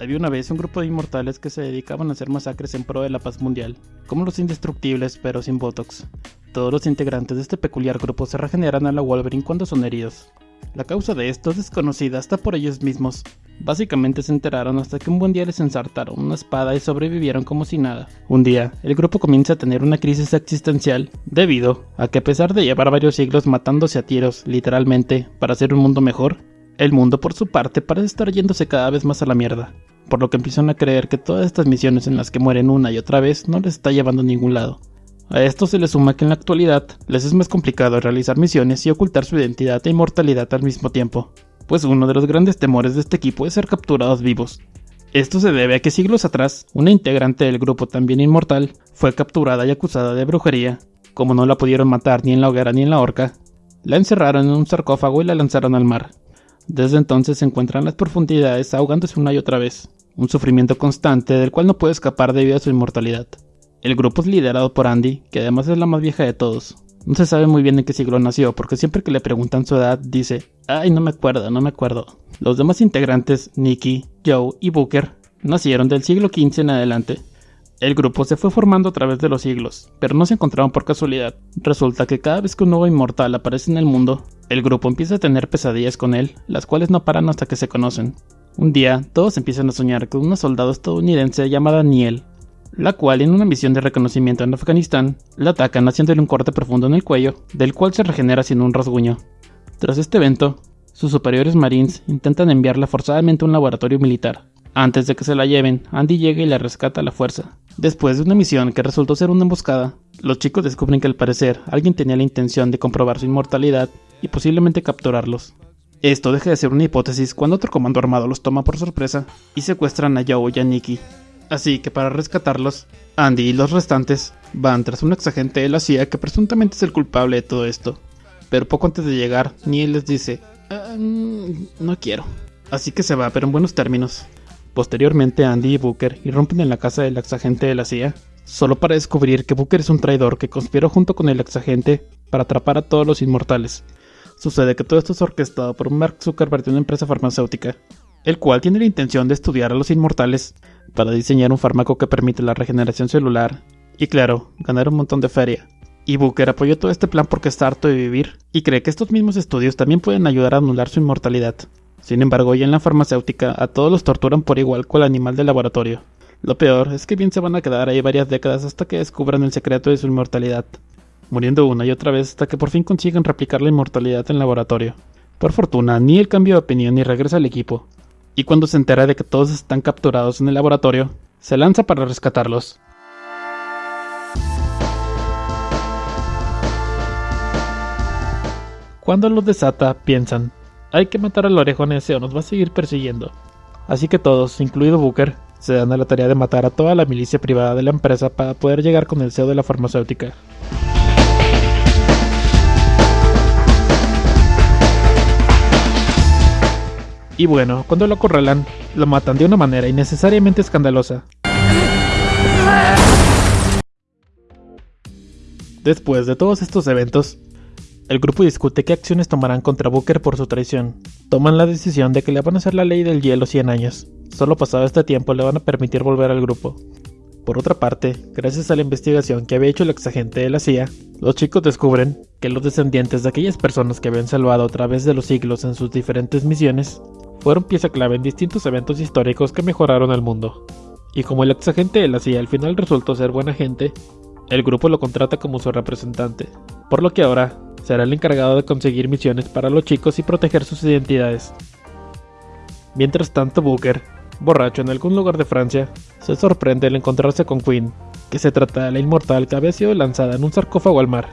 Había una vez un grupo de inmortales que se dedicaban a hacer masacres en pro de la paz mundial, como los indestructibles pero sin Botox. Todos los integrantes de este peculiar grupo se regeneran a la Wolverine cuando son heridos. La causa de esto es desconocida hasta por ellos mismos. Básicamente se enteraron hasta que un buen día les ensartaron una espada y sobrevivieron como si nada. Un día, el grupo comienza a tener una crisis existencial debido a que a pesar de llevar varios siglos matándose a tiros, literalmente, para hacer un mundo mejor, el mundo por su parte parece estar yéndose cada vez más a la mierda, por lo que empiezan a creer que todas estas misiones en las que mueren una y otra vez no les está llevando a ningún lado. A esto se le suma que en la actualidad les es más complicado realizar misiones y ocultar su identidad e inmortalidad al mismo tiempo, pues uno de los grandes temores de este equipo es ser capturados vivos. Esto se debe a que siglos atrás, una integrante del grupo también inmortal fue capturada y acusada de brujería. Como no la pudieron matar ni en la hoguera ni en la horca, la encerraron en un sarcófago y la lanzaron al mar. Desde entonces se encuentra en las profundidades ahogándose una y otra vez, un sufrimiento constante del cual no puede escapar debido a su inmortalidad. El grupo es liderado por Andy, que además es la más vieja de todos. No se sabe muy bien en qué siglo nació, porque siempre que le preguntan su edad dice, ay no me acuerdo, no me acuerdo. Los demás integrantes, Nicky, Joe y Booker, nacieron del siglo XV en adelante. El grupo se fue formando a través de los siglos, pero no se encontraron por casualidad. Resulta que cada vez que un nuevo inmortal aparece en el mundo, el grupo empieza a tener pesadillas con él, las cuales no paran hasta que se conocen. Un día, todos empiezan a soñar con una soldado estadounidense llamada Niel, la cual en una misión de reconocimiento en Afganistán, la atacan haciéndole un corte profundo en el cuello, del cual se regenera sin un rasguño. Tras este evento, sus superiores marines intentan enviarla forzadamente a un laboratorio militar. Antes de que se la lleven, Andy llega y la rescata a la fuerza. Después de una misión que resultó ser una emboscada, los chicos descubren que al parecer alguien tenía la intención de comprobar su inmortalidad y posiblemente capturarlos. Esto deja de ser una hipótesis cuando otro comando armado los toma por sorpresa y secuestran a Joe y a Nikki, Así que para rescatarlos, Andy y los restantes van tras un exagente de la CIA que presuntamente es el culpable de todo esto. Pero poco antes de llegar, Neil les dice, "Ah, mm, no quiero. Así que se va, pero en buenos términos. Posteriormente Andy y Booker irrumpen en la casa del exagente de la CIA, solo para descubrir que Booker es un traidor que conspiró junto con el exagente para atrapar a todos los inmortales. Sucede que todo esto es orquestado por Mark Zuckerberg de una empresa farmacéutica, el cual tiene la intención de estudiar a los inmortales para diseñar un fármaco que permite la regeneración celular y claro, ganar un montón de feria. Y Booker apoyó todo este plan porque está harto de vivir y cree que estos mismos estudios también pueden ayudar a anular su inmortalidad. Sin embargo, ya en la farmacéutica a todos los torturan por igual con el animal del laboratorio. Lo peor es que bien se van a quedar ahí varias décadas hasta que descubran el secreto de su inmortalidad, muriendo una y otra vez hasta que por fin consigan replicar la inmortalidad en el laboratorio. Por fortuna, ni él cambia de opinión ni regresa al equipo, y cuando se entera de que todos están capturados en el laboratorio, se lanza para rescatarlos. Cuando los desata, piensan, hay que matar al orejón ese o nos va a seguir persiguiendo. Así que todos, incluido Booker, se dan a la tarea de matar a toda la milicia privada de la empresa para poder llegar con el CEO de la farmacéutica. Y bueno, cuando lo acorralan, lo matan de una manera innecesariamente escandalosa. Después de todos estos eventos, el grupo discute qué acciones tomarán contra Booker por su traición. Toman la decisión de que le van a hacer la ley del hielo 100 años. Solo pasado este tiempo le van a permitir volver al grupo. Por otra parte, gracias a la investigación que había hecho el exagente de la CIA, los chicos descubren que los descendientes de aquellas personas que habían salvado a través de los siglos en sus diferentes misiones fueron pieza clave en distintos eventos históricos que mejoraron el mundo. Y como el exagente de la CIA al final resultó ser buena gente, el grupo lo contrata como su representante, por lo que ahora será el encargado de conseguir misiones para los chicos y proteger sus identidades. Mientras tanto, Booker, borracho en algún lugar de Francia, se sorprende al encontrarse con Queen, que se trata de la inmortal que había sido lanzada en un sarcófago al mar.